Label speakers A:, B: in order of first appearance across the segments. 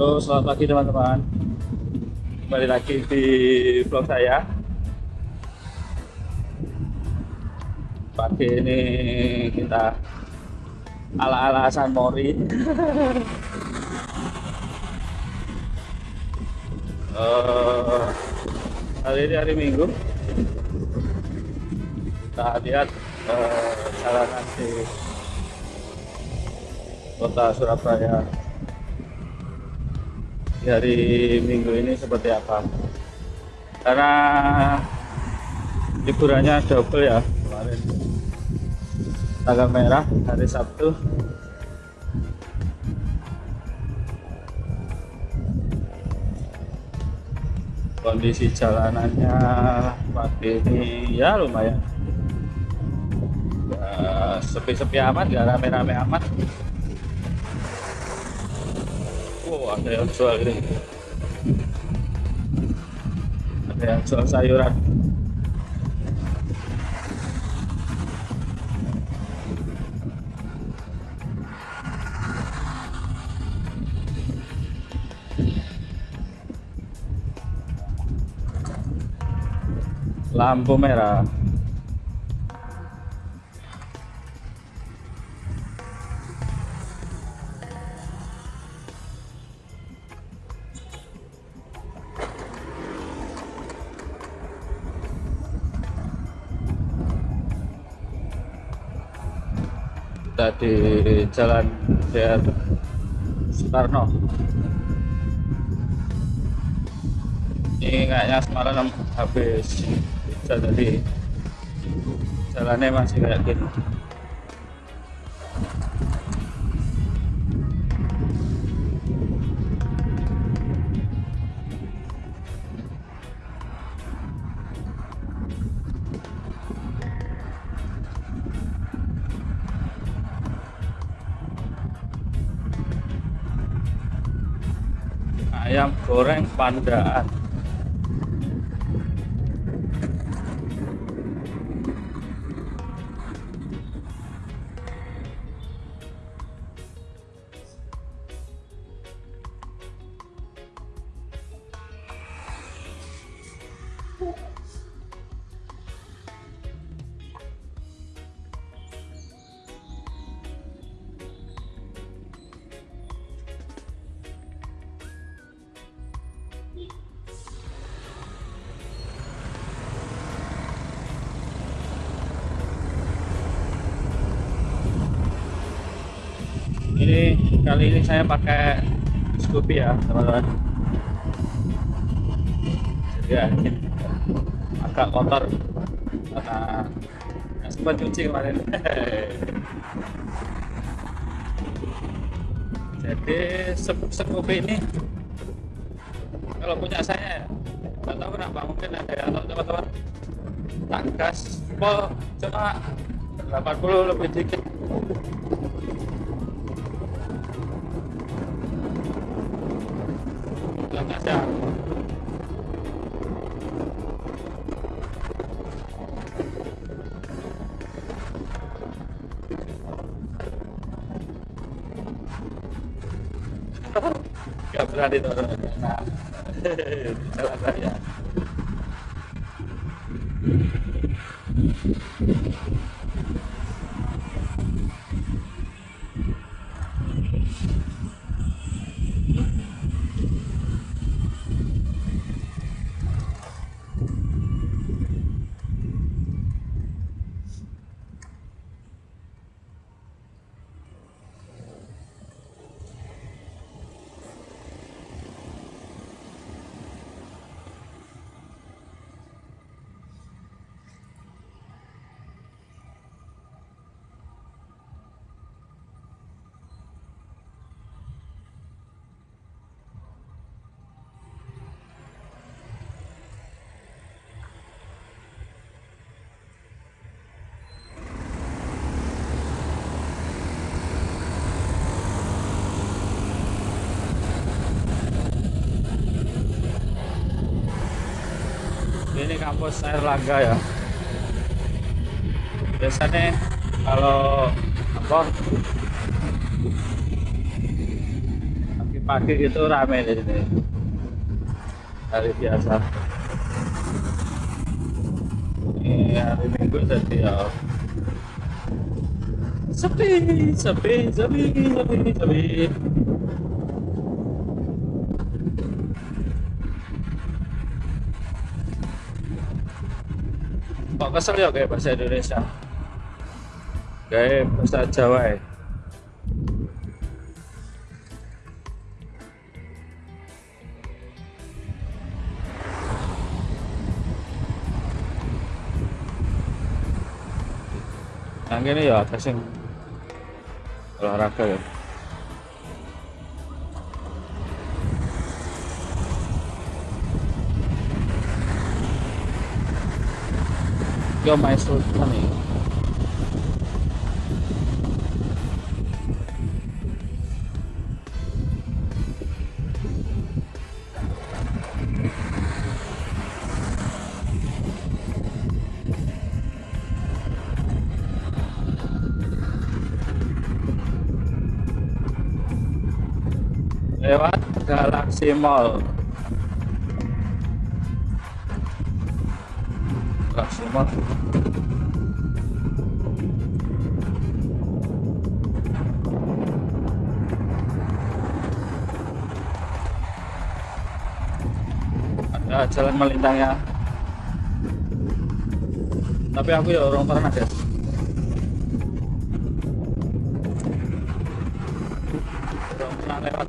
A: Halo, selamat pagi teman-teman. Kembali lagi di vlog saya. Pagi ini kita ala-ala San Mori. Eh, hari ini hari Minggu. Kita lihat eh, jalanan di kota Surabaya di hari Minggu ini seperti apa? Karena liburannya double ya kemarin. Tanggal merah hari Sabtu. Kondisi jalanannya pagi ini ya lumayan. Ya, sepi-sepi amat gak rame-rame amat ada yang jual ini. Ada yang jual sayuran. Lampu merah. Kita di jalan DR Soekarno. Ini kayaknya semalam habis jadi jalannya masih kayak gini pandaan kali ini saya pakai Scoopy ya teman-teman. Ya agak kotor. Karena nggak sempat cuci kemarin. Jadi Scoopy ini kalau punya saya nggak tahu kenapa mungkin ada yang tahu teman-teman. Tak gas pol cuma 80 lebih dikit ada. Nggak berani turun nah. Jalan raya ini kampus Erlangga ya. Biasanya kalau apa pagi pagi itu rame di sini. Hari biasa. Ini hari minggu jadi ya. Sepi sepi sepi sepi sepi kok kesel ya kayak bahasa Indonesia. Kayak bahasa Jawa ya. Yang ini ya ada olahraga ya Yo main sultan nih lewat Galaxy Mall Ada jalan melintangnya tapi aku ya orang pernah pernah lewat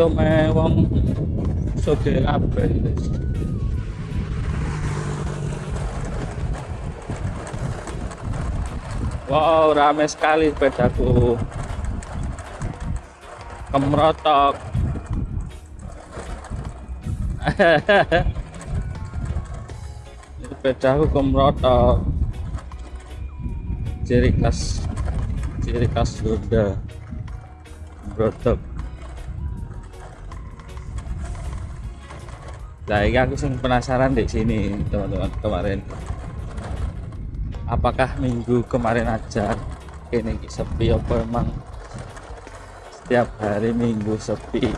A: iki omahe wong sugih kabeh Wow, ramai sekali sepedaku. Kemerotok. sepedaku kemerotok. Ciri khas ciri khas Honda. Brotok. Nah, ini aku sing penasaran di sini, teman-teman kemarin. Apakah minggu kemarin aja ini sepi apa emang? Setiap hari minggu sepi.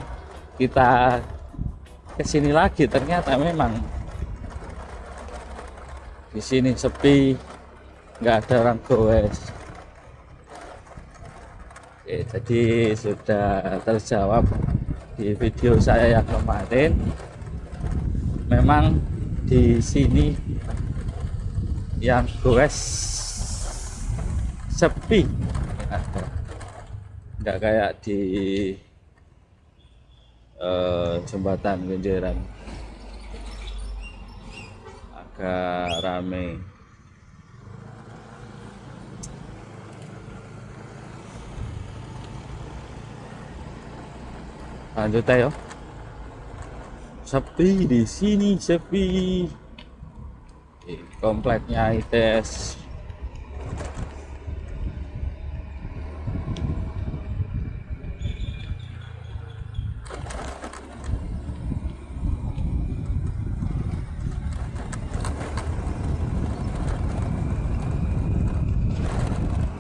A: Kita ke sini lagi ternyata memang di sini sepi nggak ada orang goes. Oke, jadi sudah terjawab di video saya yang kemarin memang di sini yang goes sepi. Nggak kayak di uh, jembatan Kenjeran. Agak rame. Lanjut ayo sepi di sini sepi di kompleknya ITS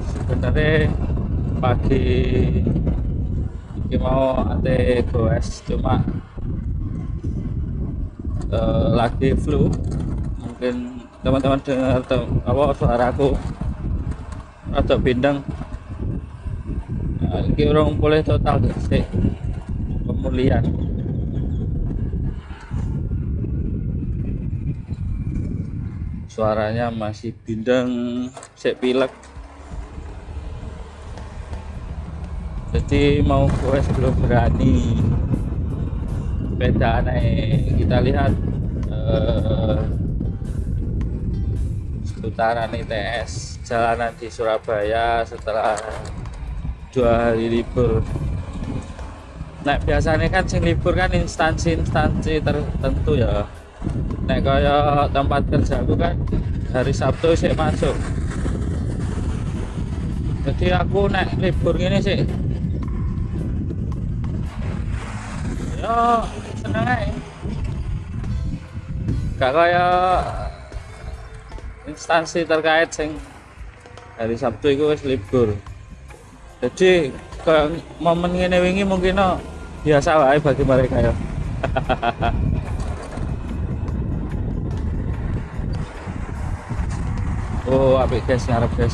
A: sebenarnya pagi ini mau ate goes cuma uh, lagi flu. Mungkin teman-teman dengar tem apa suaraku atau bindeng nah, ini orang boleh total sih? Pemulihan. Suaranya masih bindeng sek pilek. Jadi mau gue sebelum berani beda aneh kita lihat eh, seputaran ITS jalanan di Surabaya setelah dua hari libur. Nah biasanya kan sing libur kan instansi-instansi tertentu ya. Nek kaya tempat kerja aku kan hari Sabtu sih masuk. Jadi aku nek libur gini sih ya gak kaya instansi terkait sing hari Sabtu itu wis libur. Jadi ke momen ini wingi mungkin no, biasa wae bagi mereka ya. Oh apik guys ngarep guys.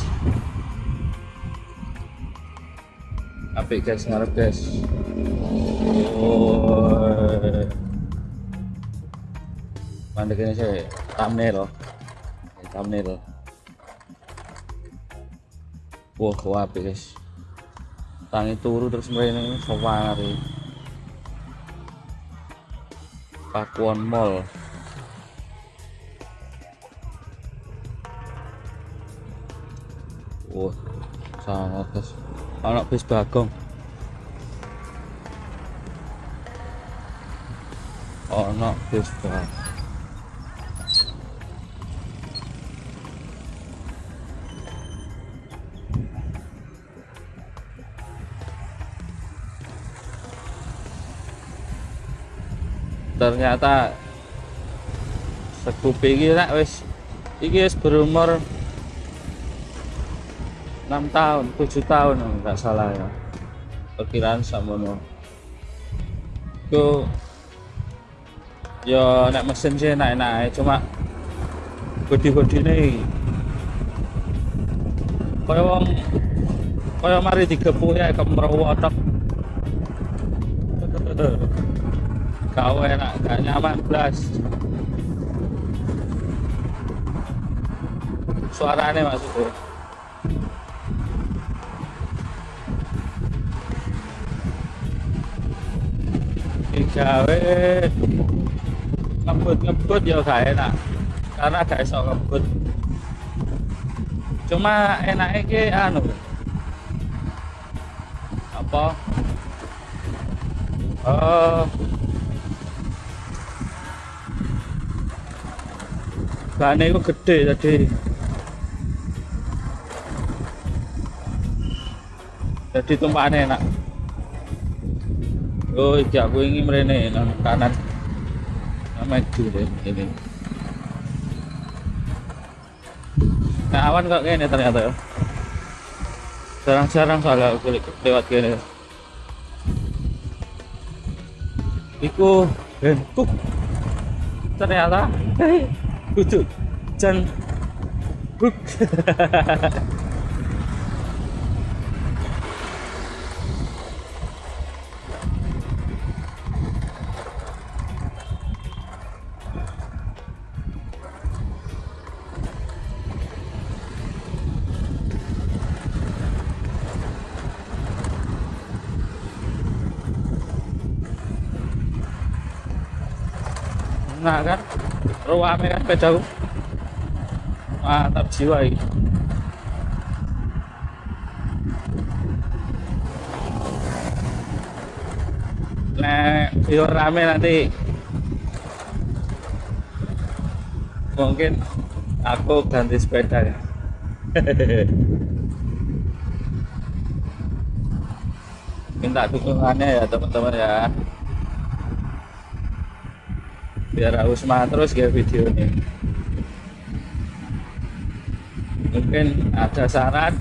A: Apik guys ngarep guys. Oh mandek ini saya thumbnail thumbnail wah wah apik guys tangi turu terus ini sewangar Pakuan Mall Wah, sangat guys. Anak bis bagong. Anak bis bagong. Ternyata sekupi iki nak wis iki wis berumur 6 tahun 7 tahun enggak salah ya. Perkiraan samono. Itu ya nek mesin sih enak-enak cuma bodi-bodi ini kaya wong kaya mari digepuk ya kemrowotok kau enak gak nyaman belas suaranya maksudnya digawe ngebut-ngebut ya gak enak. Karena gak iso ngebut cuma enaknya ki anu apa? Oh bahannya itu gede tadi jadi tumpahannya enak. Oh iya aku ingin merene nang kanan. Maju deh ini. Nah awan kok gini ternyata ya. Jarang-jarang soalnya aku lewat gini iku bentuk. Ternyata kudu jan buk nah kan ruame kan pedaku mantap jiwa ini yo rame nanti. Mungkin aku ganti sepeda ya. Minta dukungannya ya teman-teman ya biar harus semangat terus ya video ini. Mungkin ada saran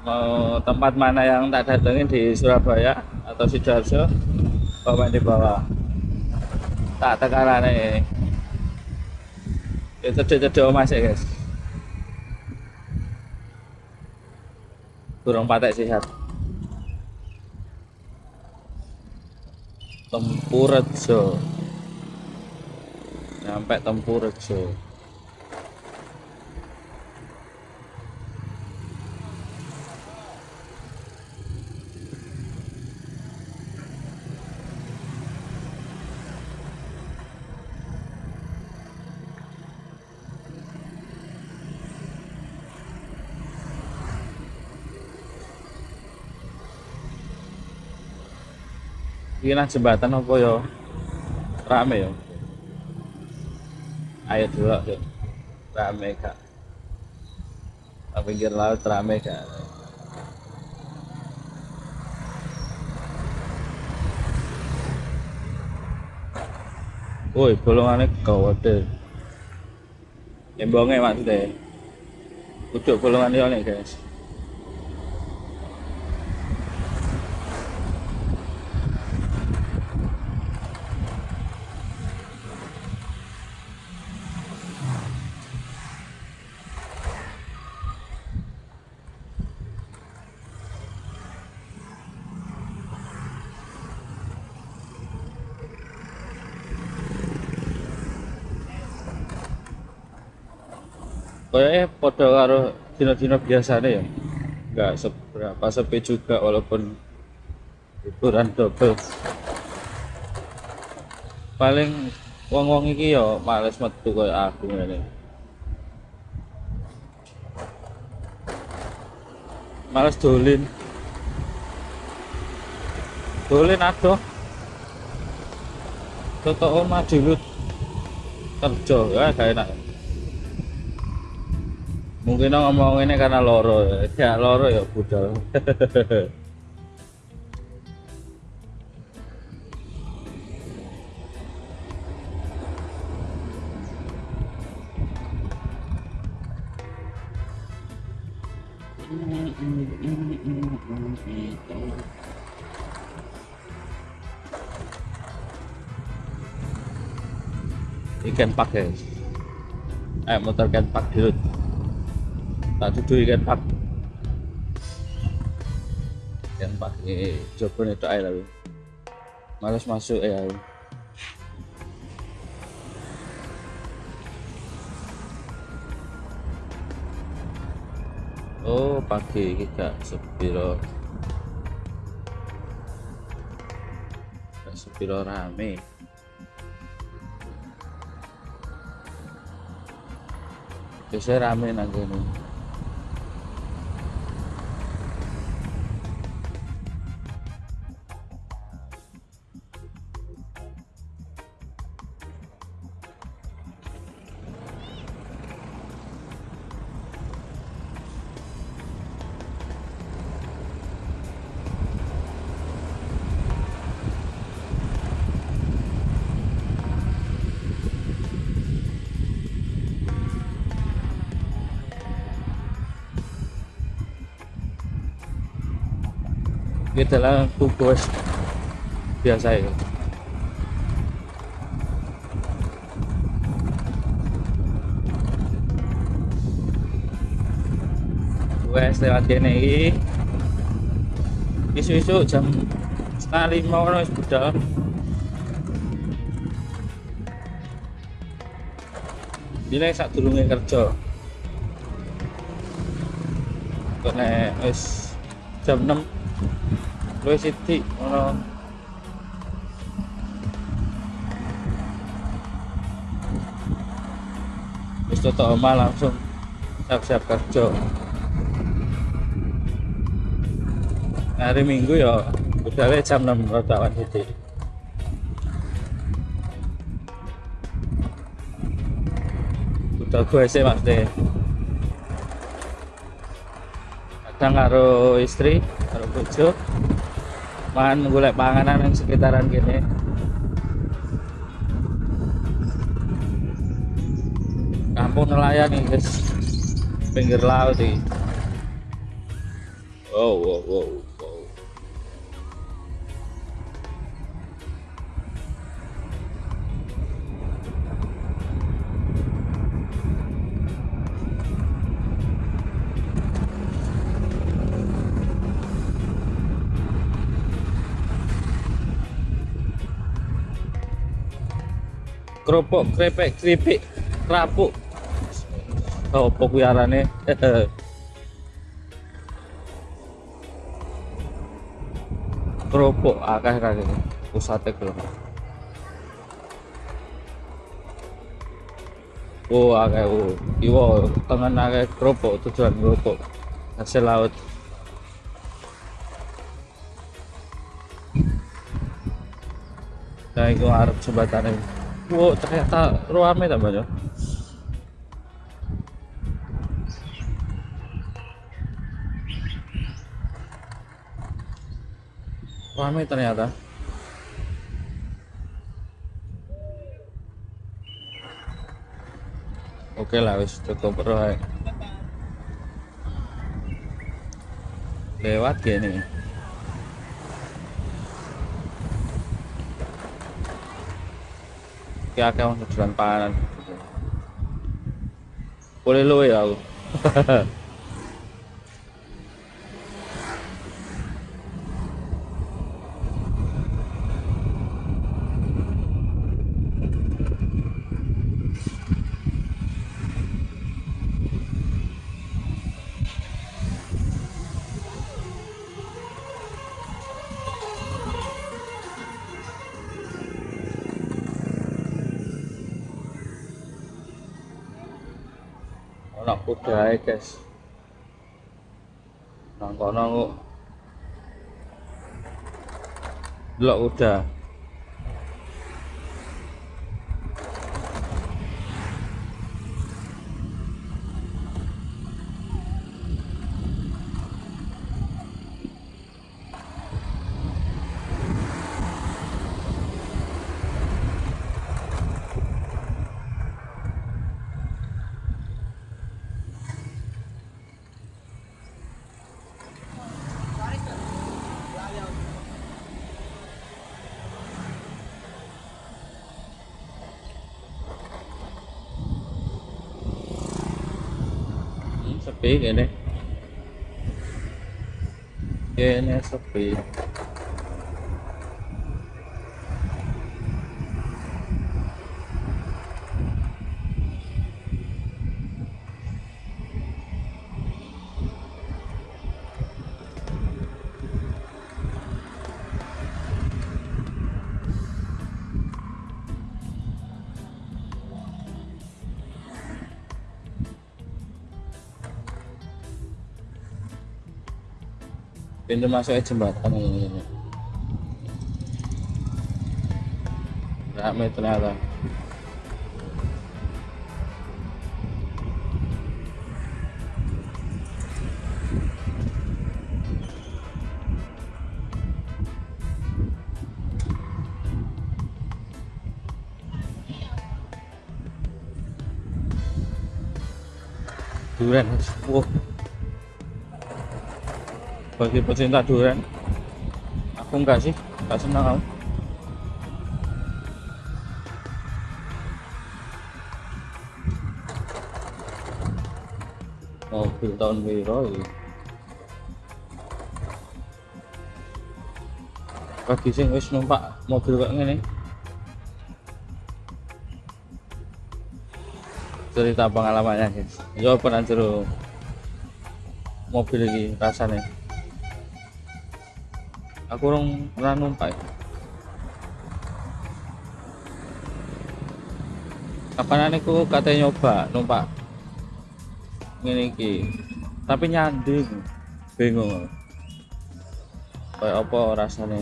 A: mau tempat mana yang tak datengin di Surabaya atau Sidoarjo komen di bawah. Tak tekanan ini itu cedek mas ya guys. Burung patek sehat. Tempurjo nyampe Tempurjo Iki nang jembatan apa ya? Rame ya. Ayo dulu yuk. Rame kak. Nang pinggir laut rame kak. Woi, bolongannya gawat Embongnya maksudnya. Udah bolongannya nih guys. Karo dino-dino biasanya ya. Nggak seberapa sepi juga walaupun hiburan double. Paling wong-wong iki ya males metu kayak aku ini males dolin. Dolin aduh toto omah dulu kerja ya kayak enak mungkin ngomong ini karena loro. Ya loro ya budal. Ikan pak eh motor ikan pak dulu tak duduk ikan pak? Ikan pak? Ini coba itu air lalu males masuk ya oh pagi kita sepiro. Sepiro rame. Biasanya rame nang ini kita lah tugas biasa ya. Wes lewat iki. Isu-isu jam setengah lima orang wis budal Bila sak durunge kerja. Kok nek jam 6 luwih sithik ngono wis tutuk omah langsung siap-siap kerja. Hari minggu ya udah jam 6 rotawan sithik udah gue sih deh. Kadang karo istri bojo makan golek panganan yang sekitaran gini. Kampung nelayan nih guys. Pinggir laut nih. Wow wow wow kerupuk krepek keripik kerapuk. Oh kuwi arane? Kerupuk akeh akeh pusate lho oh akeh oh. Iwo tengen akeh kerupuk tujuan kerupuk. Hasil laut. Nah, itu arep jembatannya. Wow, ternyata ruame tak banyak. Rame ternyata. Oke lah, wis cukup bro. Lewat gini. Ki akeh wong dodolan panganan. Boleh lu ya Ono kudae, guys. Nang kono delok kuda. Sepi kene. Kene sepi. Pintu masuk jembatan ini rame ternyata. Durian wow bagi pecinta durian aku enggak sih enggak senang aku. Mobil tahun biru bagi sing wis numpak mobil kayak gini cerita pengalamannya guys. Yo pernah mobil ini rasanya aku orang pernah numpak kapan aku katanya nyoba numpak. Ini ki tapi nyanding bingung kayak apa rasanya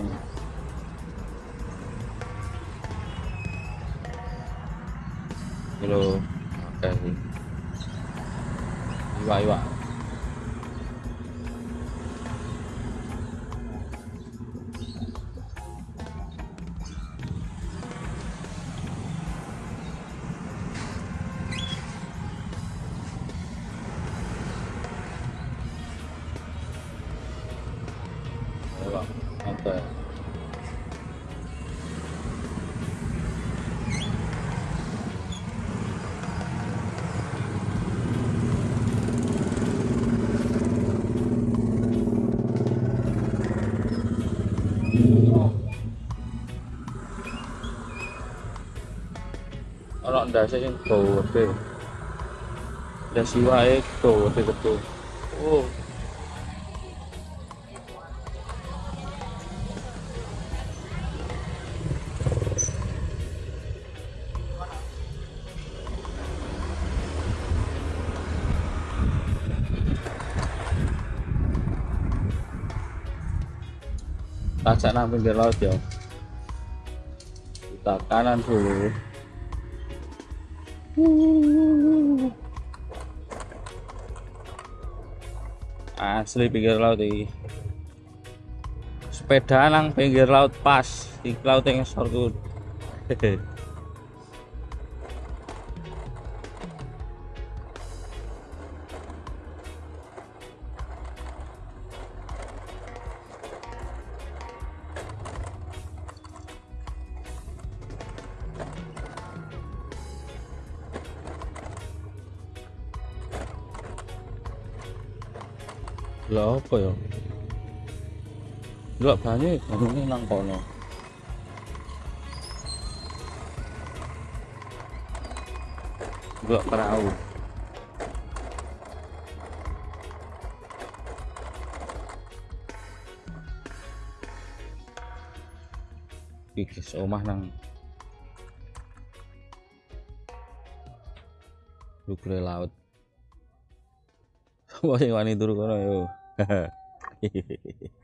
A: kilo oke sih iwa iwa ono ndase sing gede ndasi wae gede gede oh Tajak nang pinggir laut ya. Kita kanan dulu. Asli pinggir laut iki. Sepeda nang pinggir laut pas, di laut yang sorku. Lah apa ya? Delok banyu banyune nang kono. Delok perahu. Iki omah nang Lugre laut. Wah, wani turu kono yo. He he.